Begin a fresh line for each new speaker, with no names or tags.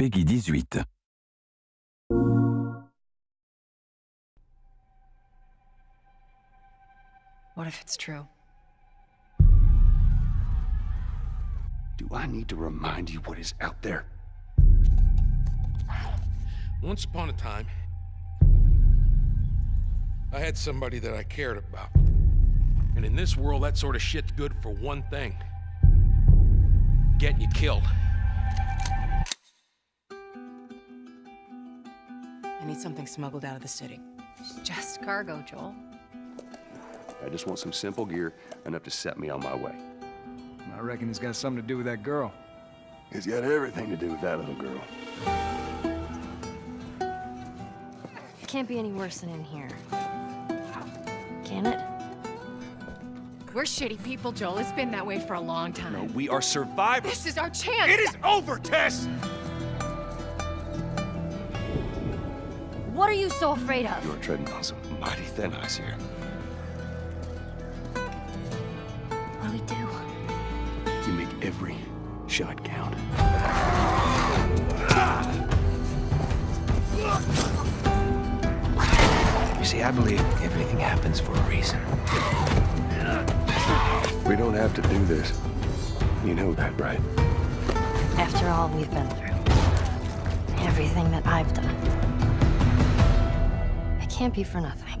Peggy 18.
What if it's true?
Do I need to remind you what is out there?
Once upon a time, I had somebody that I cared about. And in this world, that sort of shit's good for one thing. Getting you killed.
I need something smuggled out of the city.
Just cargo, Joel.
I just want some simple gear enough to set me on my way.
I reckon it's got something to do with that girl.
It's got everything to do with that little girl.
It can't be any worse than in here. Can it?
We're shitty people, Joel. It's been that way for a long time.
No, we are survivors.
This is our chance.
It is over, Tess!
What are you so afraid of?
You are treading on some mighty thin ice here.
What do we do?
You make every shot count.
You see, I believe everything happens for a reason.
We don't have to do this. You know that, right?
After all we've been through. Everything that I've done can't be for nothing.